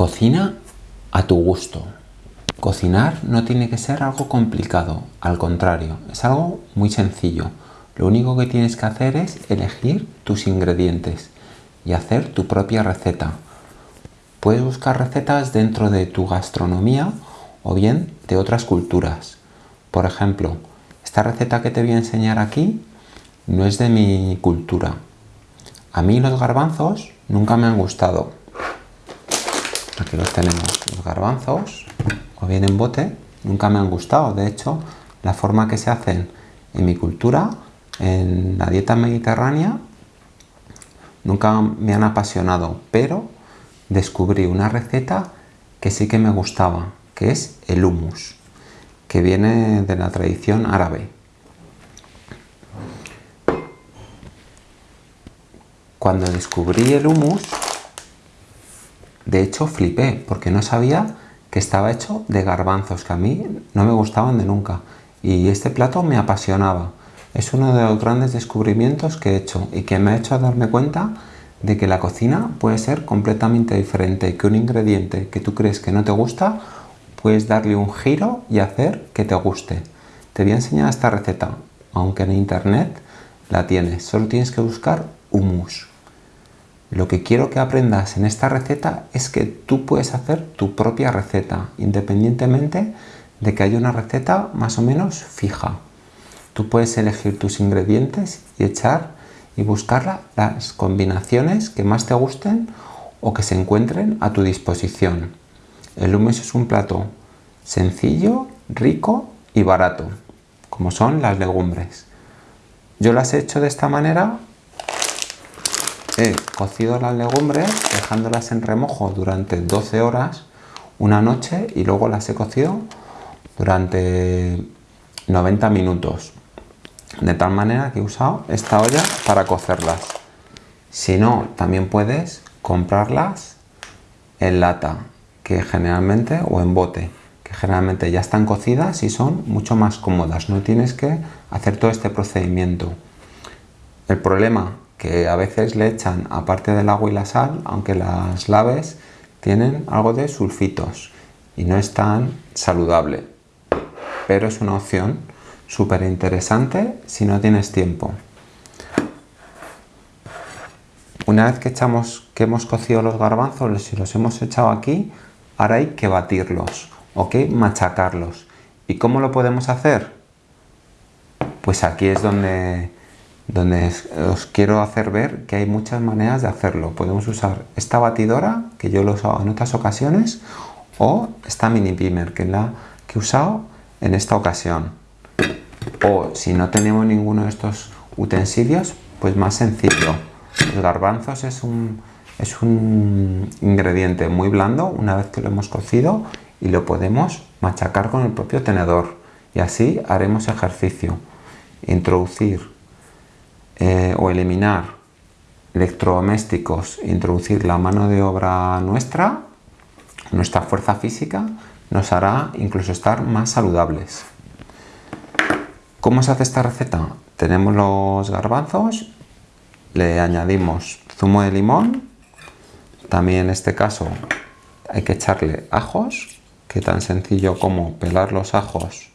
Cocina a tu gusto. Cocinar no tiene que ser algo complicado, al contrario, es algo muy sencillo. Lo único que tienes que hacer es elegir tus ingredientes y hacer tu propia receta. Puedes buscar recetas dentro de tu gastronomía o bien de otras culturas. Por ejemplo, esta receta que te voy a enseñar aquí no es de mi cultura. A mí los garbanzos nunca me han gustado, Aquí los tenemos, los garbanzos, o bien en bote, nunca me han gustado. De hecho, la forma que se hacen en mi cultura, en la dieta mediterránea, nunca me han apasionado, pero descubrí una receta que sí que me gustaba, que es el hummus, que viene de la tradición árabe. Cuando descubrí el hummus, de hecho, flipé porque no sabía que estaba hecho de garbanzos, que a mí no me gustaban de nunca. Y este plato me apasionaba. Es uno de los grandes descubrimientos que he hecho y que me ha hecho darme cuenta de que la cocina puede ser completamente diferente, que un ingrediente que tú crees que no te gusta, puedes darle un giro y hacer que te guste. Te voy a enseñar esta receta, aunque en internet la tienes, solo tienes que buscar hummus. Lo que quiero que aprendas en esta receta es que tú puedes hacer tu propia receta, independientemente de que haya una receta más o menos fija. Tú puedes elegir tus ingredientes y echar y buscar las combinaciones que más te gusten o que se encuentren a tu disposición. El hummus es un plato sencillo, rico y barato, como son las legumbres. Yo las he hecho de esta manera he cocido las legumbres dejándolas en remojo durante 12 horas una noche y luego las he cocido durante 90 minutos. De tal manera que he usado esta olla para cocerlas. Si no también puedes comprarlas en lata que generalmente o en bote que generalmente ya están cocidas y son mucho más cómodas. No tienes que hacer todo este procedimiento. El problema que a veces le echan, aparte del agua y la sal, aunque las laves tienen algo de sulfitos y no es tan saludable. Pero es una opción súper interesante si no tienes tiempo. Una vez que, echamos, que hemos cocido los garbanzos, si los hemos echado aquí, ahora hay que batirlos, o que machacarlos. ¿Y cómo lo podemos hacer? Pues aquí es donde donde os quiero hacer ver que hay muchas maneras de hacerlo. Podemos usar esta batidora, que yo lo he usado en otras ocasiones, o esta mini pimer, que es la que he usado en esta ocasión. O si no tenemos ninguno de estos utensilios, pues más sencillo. Los garbanzos es un, es un ingrediente muy blando una vez que lo hemos cocido y lo podemos machacar con el propio tenedor. Y así haremos ejercicio. Introducir eh, o eliminar electrodomésticos, introducir la mano de obra nuestra, nuestra fuerza física, nos hará incluso estar más saludables. ¿Cómo se hace esta receta? Tenemos los garbanzos, le añadimos zumo de limón, también en este caso hay que echarle ajos, que tan sencillo como pelar los ajos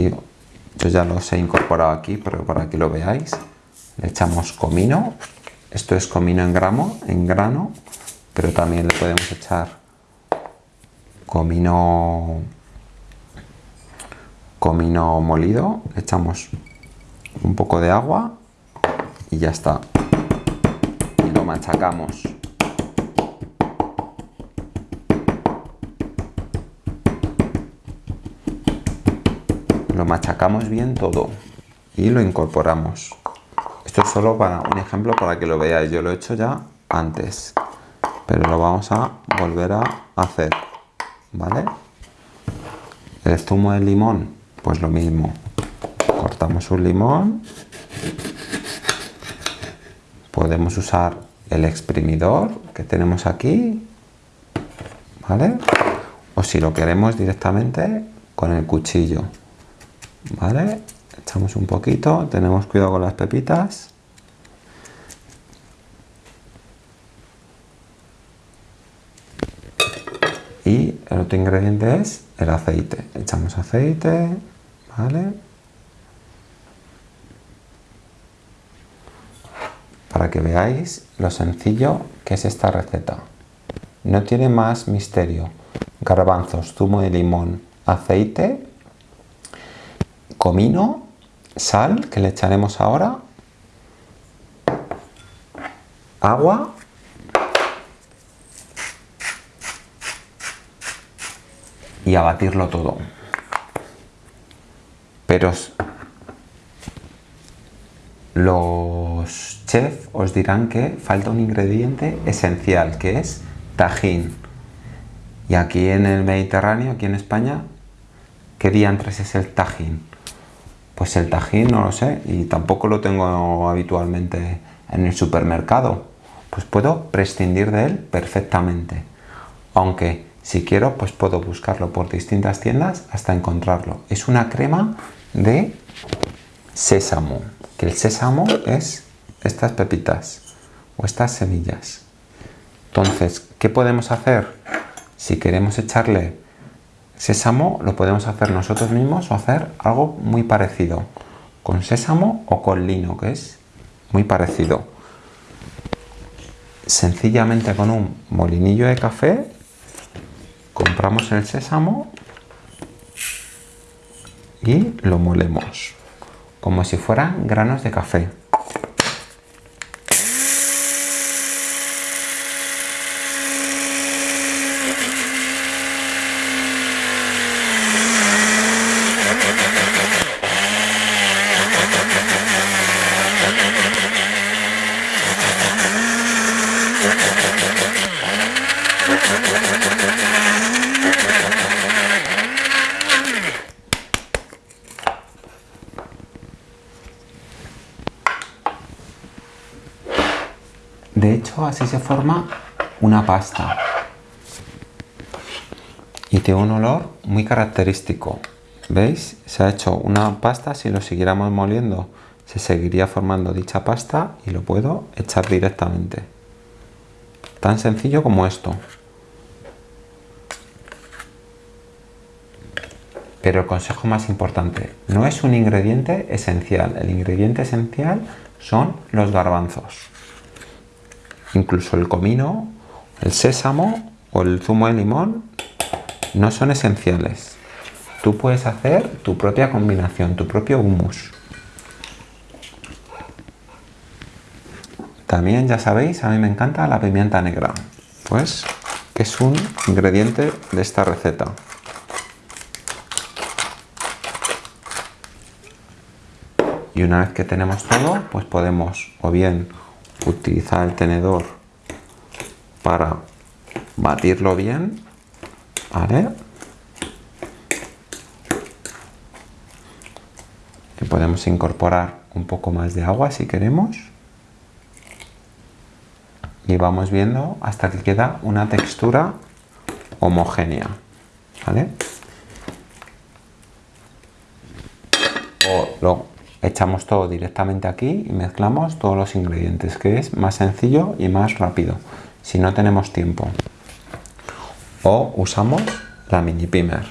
yo ya los he incorporado aquí pero para que lo veáis le echamos comino. Esto es comino en gramo en grano pero también le podemos echar comino comino molido. Le echamos un poco de agua y ya está. Y lo machacamos machacamos bien todo y lo incorporamos. Esto es solo para un ejemplo para que lo veáis. Yo lo he hecho ya antes, pero lo vamos a volver a hacer. ¿Vale? El zumo de limón, pues lo mismo. Cortamos un limón. Podemos usar el exprimidor que tenemos aquí. ¿Vale? O si lo queremos directamente con el cuchillo. ¿Vale? Echamos un poquito, tenemos cuidado con las pepitas. Y el otro ingrediente es el aceite. Echamos aceite, ¿vale? Para que veáis lo sencillo que es esta receta. No tiene más misterio. Garbanzos, zumo de limón, aceite comino, sal, que le echaremos ahora, agua y a batirlo todo. Pero los chefs os dirán que falta un ingrediente esencial, que es tajín. Y aquí en el Mediterráneo, aquí en España, ¿qué diantres es el tajín? Pues el tajín no lo sé y tampoco lo tengo habitualmente en el supermercado. Pues puedo prescindir de él perfectamente. Aunque si quiero, pues puedo buscarlo por distintas tiendas hasta encontrarlo. Es una crema de sésamo, que el sésamo es estas pepitas o estas semillas. Entonces, ¿qué podemos hacer? Si queremos echarle sésamo, lo podemos hacer nosotros mismos o hacer algo muy parecido, con sésamo o con lino, que es muy parecido. Sencillamente con un molinillo de café compramos el sésamo y lo molemos como si fueran granos de café. Así se forma una pasta. Y tiene un olor muy característico. ¿Veis? Se ha hecho una pasta, si lo siguiéramos moliendo, se seguiría formando dicha pasta y lo puedo echar directamente. Tan sencillo como esto. Pero el consejo más importante, no es un ingrediente esencial. El ingrediente esencial son los garbanzos incluso el comino, el sésamo o el zumo de limón no son esenciales. Tú puedes hacer tu propia combinación, tu propio hummus. También ya sabéis, a mí me encanta la pimienta negra, pues es un ingrediente de esta receta. Y una vez que tenemos todo, pues podemos o bien utilizar el tenedor para batirlo bien ¿vale? y podemos incorporar un poco más de agua si queremos y vamos viendo hasta que queda una textura homogénea ¿vale? o echamos todo directamente aquí y mezclamos todos los ingredientes, que es más sencillo y más rápido, si no tenemos tiempo. O usamos la mini pimer.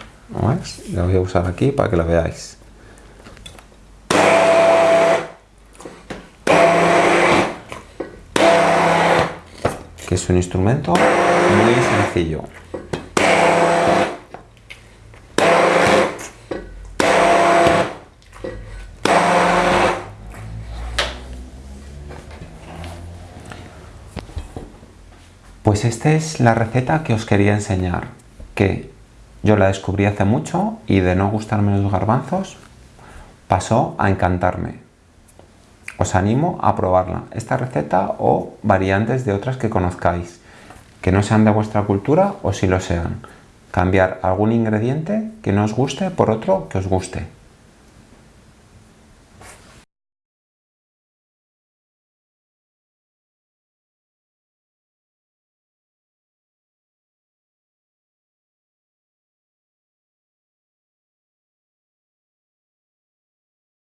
La voy a usar aquí para que lo veáis. Que es un instrumento muy sencillo. Pues esta es la receta que os quería enseñar, que yo la descubrí hace mucho y de no gustarme los garbanzos pasó a encantarme. Os animo a probarla, esta receta o variantes de otras que conozcáis, que no sean de vuestra cultura o si lo sean. Cambiar algún ingrediente que no os guste por otro que os guste.